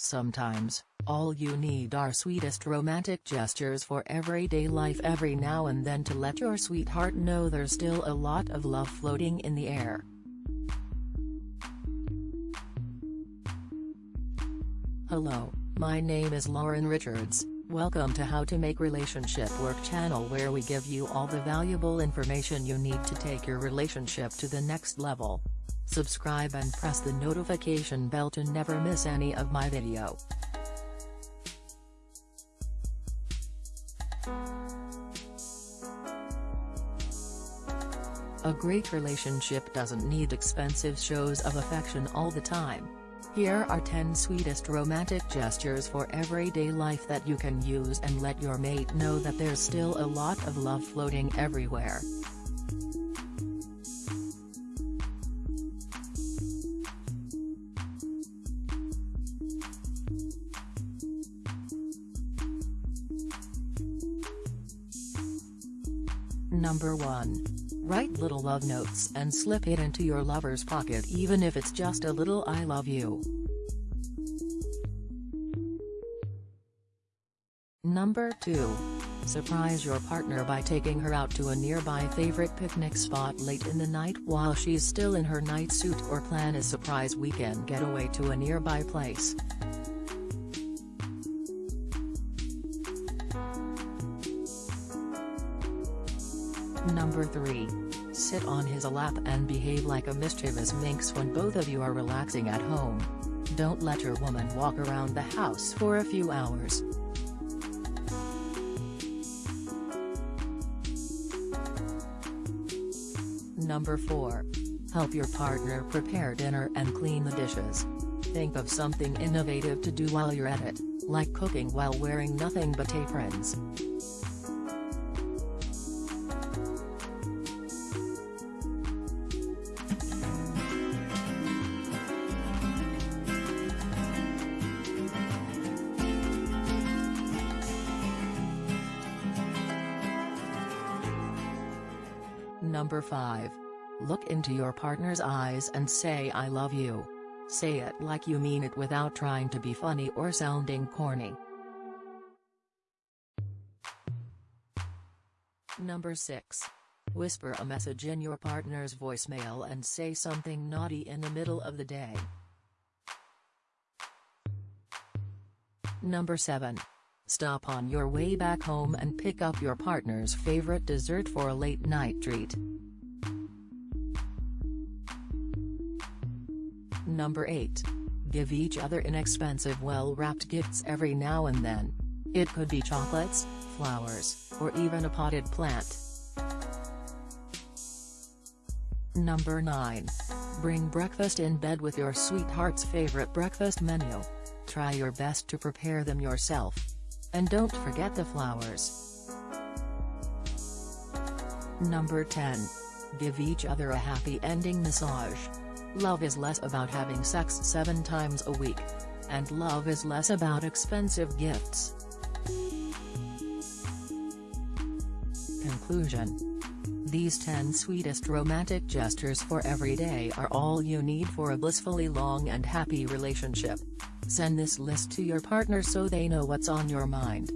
Sometimes, all you need are sweetest romantic gestures for everyday life every now and then to let your sweetheart know there's still a lot of love floating in the air. Hello, my name is Lauren Richards, welcome to How to Make Relationship Work channel where we give you all the valuable information you need to take your relationship to the next level. Subscribe and press the notification bell to never miss any of my video. A great relationship doesn't need expensive shows of affection all the time. Here are 10 sweetest romantic gestures for everyday life that you can use and let your mate know that there's still a lot of love floating everywhere. Number 1. Write little love notes and slip it into your lover's pocket even if it's just a little I love you. Number 2. Surprise your partner by taking her out to a nearby favorite picnic spot late in the night while she's still in her night suit or plan a surprise weekend getaway to a nearby place. Number 3. Sit on his lap and behave like a mischievous minx when both of you are relaxing at home. Don't let your woman walk around the house for a few hours. Number 4. Help your partner prepare dinner and clean the dishes. Think of something innovative to do while you're at it, like cooking while wearing nothing but aprons. Number 5. Look into your partner's eyes and say I love you. Say it like you mean it without trying to be funny or sounding corny. Number 6. Whisper a message in your partner's voicemail and say something naughty in the middle of the day. Number 7. Stop on your way back home and pick up your partner's favorite dessert for a late night treat. Number 8. Give each other inexpensive well-wrapped gifts every now and then. It could be chocolates, flowers, or even a potted plant. Number 9. Bring breakfast in bed with your sweetheart's favorite breakfast menu. Try your best to prepare them yourself. And don't forget the flowers. Number 10. Give each other a happy ending massage. Love is less about having sex seven times a week. And love is less about expensive gifts. Conclusion These 10 sweetest romantic gestures for every day are all you need for a blissfully long and happy relationship. Send this list to your partner so they know what's on your mind.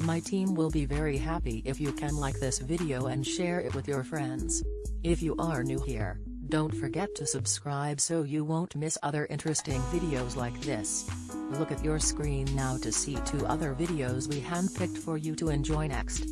My team will be very happy if you can like this video and share it with your friends. If you are new here, don't forget to subscribe so you won't miss other interesting videos like this. Look at your screen now to see two other videos we handpicked for you to enjoy next.